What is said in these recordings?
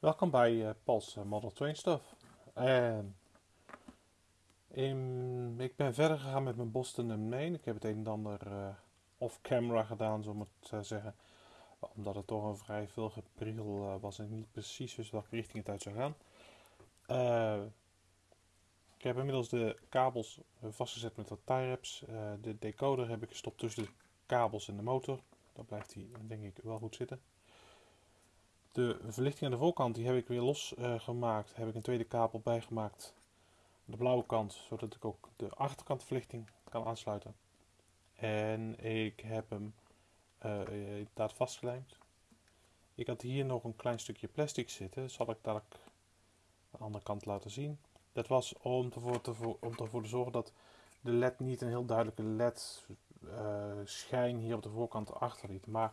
Welkom bij uh, Model Train Stuff. Ik ben verder gegaan met mijn Boston Maine. Ik heb het een en ander uh, off-camera gedaan, zo moet ik zeggen. Omdat het toch een vrij veel gepriegel was en niet precies wist welke richting het uit zou gaan. ik heb inmiddels de kabels vastgezet met wat tie wraps. de decoder heb ik gestopt tussen de kabels en de motor. Dan blijft hij denk ik wel goed zitten. De verlichting aan de voorkant die heb ik weer los uh, gemaakt. Heb ik een tweede kabel bijgemaakt. De blauwe kant, zodat ik ook de achterkantverlichting kan aansluiten. En ik heb hem uh, inderdaad vastgelijmd. Ik had hier nog een klein stukje plastic zitten. Zal ik dadelijk de andere kant laten zien. Dat was om ervoor te, om ervoor te zorgen dat de led niet een heel duidelijke led uh, schijn hier op de voorkant achterliet. Maar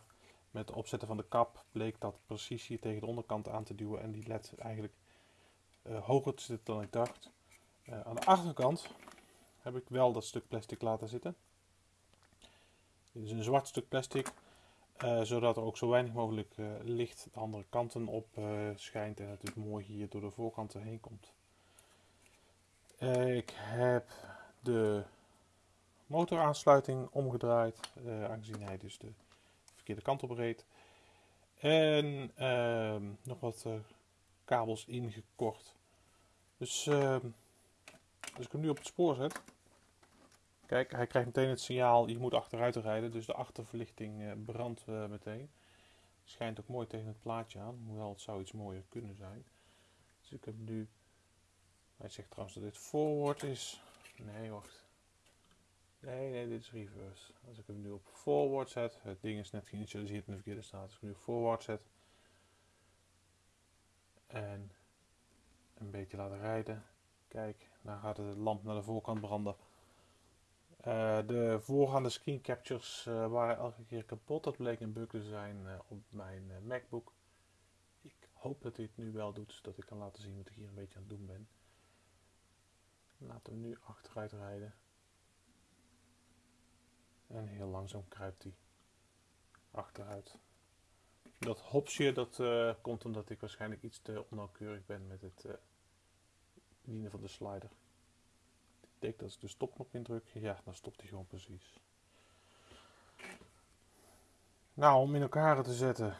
met het opzetten van de kap bleek dat precies hier tegen de onderkant aan te duwen en die led eigenlijk uh, hoger te zitten dan ik dacht. Uh, aan de achterkant heb ik wel dat stuk plastic laten zitten. Dit is een zwart stuk plastic, uh, zodat er ook zo weinig mogelijk licht de andere kanten op schijnt en het dus mooi hier door de voorkanten heen komt. ik heb de motoraansluiting omgedraaid, aangezien hij dus de verkeerde kant op reed. En uh, nog wat uh, kabels ingekort. Dus uh, als ik hem nu op het spoor zet. Kijk, hij krijgt meteen het signaal, je moet achteruit rijden. Dus de achterverlichting uh, brandt meteen. Schijnt ook mooi tegen het plaatje aan. Hoewel het zou iets mooier kunnen zijn. Dus ik heb nu... Hij zegt trouwens dat dit forward is. Nee, wacht. Nee, nee, dit is reverse. Als ik hem nu op forward zet, het ding is net geïnitialiseerd in de verkeerde staat. Als ik hem nu op forward zet en een beetje laten rijden, kijk, dan gaat de lamp naar de voorkant branden. Uh, de voorgaande screen captures uh, waren elke keer kapot. Dat bleek een bug te zijn uh, op mijn MacBook. Ik hoop dat het nu wel doet, zodat ik kan laten zien wat ik hier een beetje aan het doen ben. Laten we nu achteruit rijden. En heel langzaam kruipt hij achteruit. Dat hopsje dat uh, komt omdat ik waarschijnlijk iets te onnauwkeurig ben met het uh, bedienen van de slider. Ik denk dat ik de stopknop indruk. Ja, dan stopt hij gewoon precies. Nou, om in elkaar te zetten.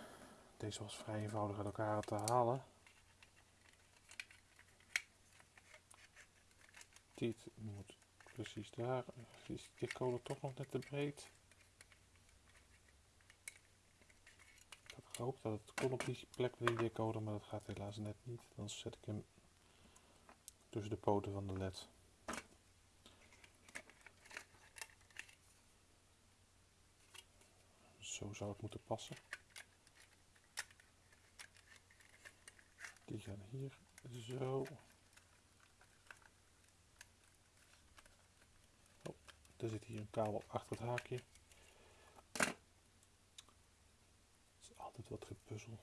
Deze was vrij eenvoudig uit elkaar te halen. Dit moet precies daar. Is de code toch nog net te breed? Ik had gehoopt dat het kon op die plek die decoder, maar dat gaat helaas net niet. Dan zet ik hem tussen de poten van de led. Zo zou het moeten passen. Die gaan hier zo. Er zit hier een kabel achter het haakje. Het is altijd wat gepuzzel.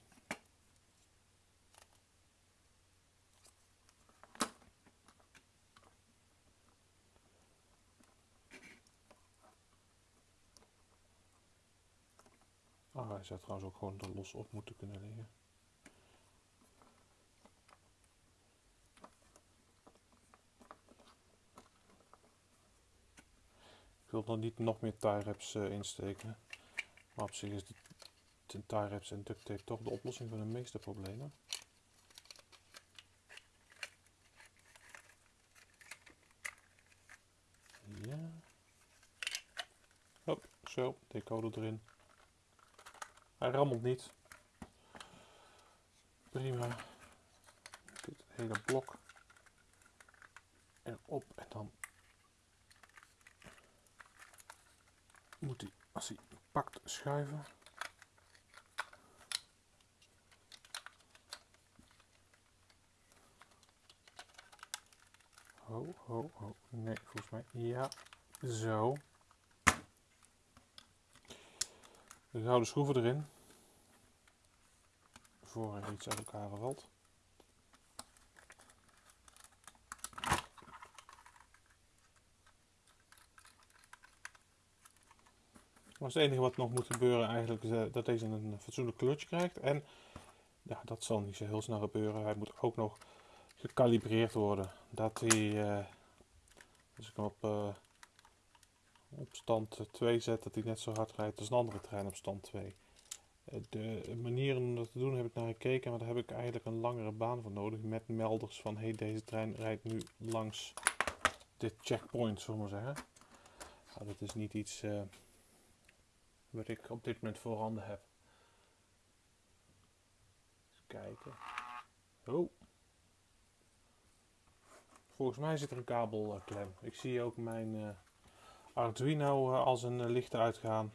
Ah, hij zou trouwens ook gewoon er los op moeten kunnen liggen. Wil nog niet nog meer tie wraps uh, insteken. Maar op zich is de tie wraps en duct tape toch de oplossing van de meeste problemen. Ja. Hop, zo, decoder erin. Hij rammelt niet. Prima. Dit hele blok erop en dan moet hij, als hij pakt, schuiven. Ho, ho, ho. Nee, volgens mij. Ja, zo. De gouden schroeven erin. Voor er iets uit elkaar valt. Maar het enige wat nog moet gebeuren eigenlijk is eh, dat deze een fatsoenlijk kleurtje krijgt. En ja, dat zal niet zo heel snel gebeuren. Hij moet ook nog gekalibreerd worden. Dat hij, uh, als ik hem op, uh, op stand 2 zet, dat hij net zo hard rijdt als een andere trein op stand 2. Uh, de manier om dat te doen heb ik naar gekeken, maar daar heb ik eigenlijk een langere baan voor nodig. Met melders van, hey, deze trein rijdt nu langs dit checkpoint, zullen we maar zeggen. Nou, dat is niet iets wat ik op dit moment voorhanden heb. Eens kijken. Oh. Volgens mij zit er een kabelklem. Ik zie ook mijn uh, Arduino uh, als een licht uitgaan.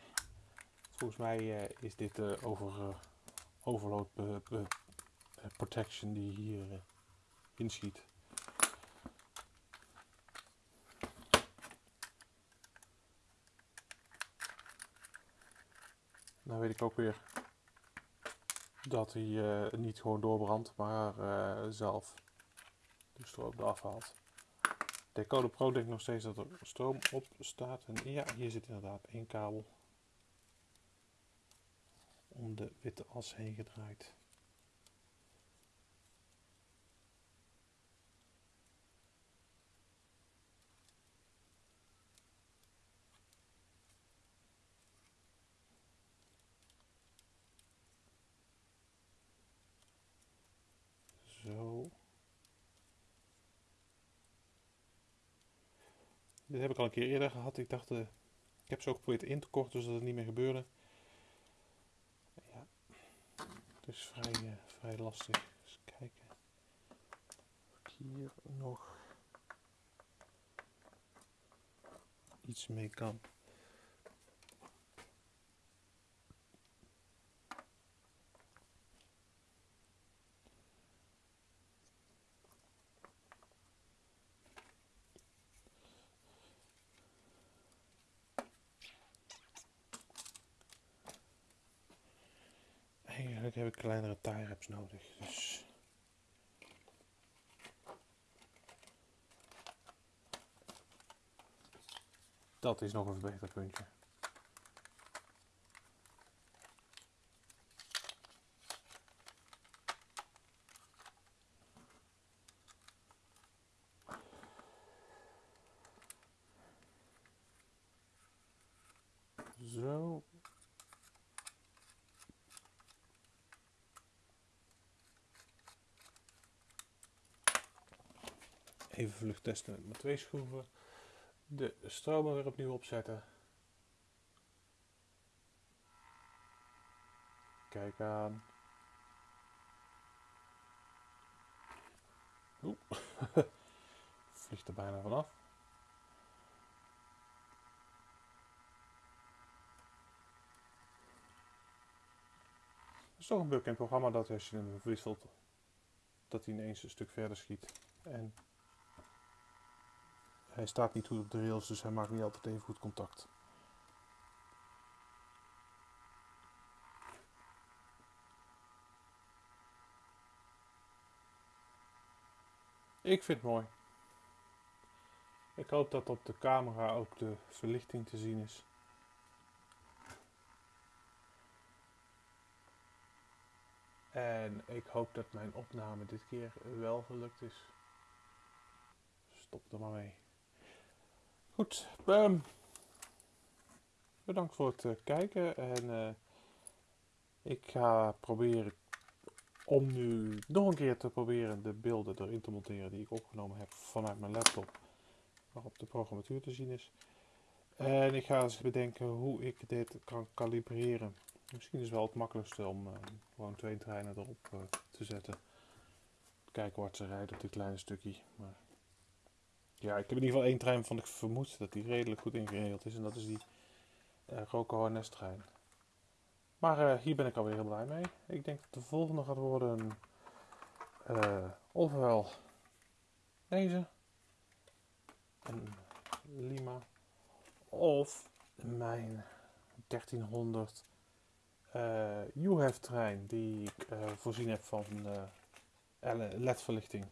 Volgens mij is dit over overload protection die hier inschiet. Nou weet ik ook weer dat hij uh, niet gewoon doorbrandt, maar uh, zelf de stroom eraf haalt. Decoder Pro denkt nog steeds dat er stroom op staat. En ja, hier zit inderdaad één kabel om de witte as heen gedraaid. Dit heb ik al een keer eerder gehad. Ik dacht, uh, ik heb ze ook geprobeerd in te korten zodat het niet meer gebeurde. Ja, het is vrij, uh, vrij lastig. Eens kijken of ik hier nog iets mee kan. Eigenlijk heb ik kleinere tie wraps nodig. Dus dat is nog een verbeterpuntje. Zo. Even vlug testen met mijn twee schroeven. De stromer weer opnieuw opzetten. Kijk aan. Oeh, vliegt er bijna vanaf. Het is toch een bekend programma dat als je hem wisselt, dat hij ineens een stuk verder schiet. En hij staat niet goed op de rails, dus hij maakt niet altijd even goed contact. Ik vind het mooi. Ik hoop dat op de camera ook de verlichting te zien is. En ik hoop dat mijn opname dit keer wel gelukt is. Stop er maar mee. Goed, um, bedankt voor het uh, kijken en uh, ik ga proberen om nu nog een keer te proberen de beelden erin te monteren die ik opgenomen heb vanuit mijn laptop waarop de programmatuur te zien is. En ik ga eens bedenken hoe ik dit kan kalibreren. Misschien is het wel het makkelijkste om uh, gewoon twee treinen erop te zetten. Kijken wat ze rijden op dit kleine stukje. Maar ja, ik heb in ieder geval één trein van ik vermoed dat die redelijk goed ingeregeld is. En dat is die uh, Roco NS trein. Maar uh, hier ben ik alweer heel blij mee. Ik denk dat de volgende gaat worden uh, ofwel deze. Een Lima. Of mijn 1300 uh, UHEF trein die ik voorzien heb van LED-verlichting.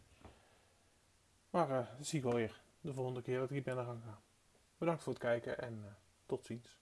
Maar uh, zie ik wel weer de volgende keer dat ik hier ben gaan gaan. Bedankt voor het kijken en uh, tot ziens.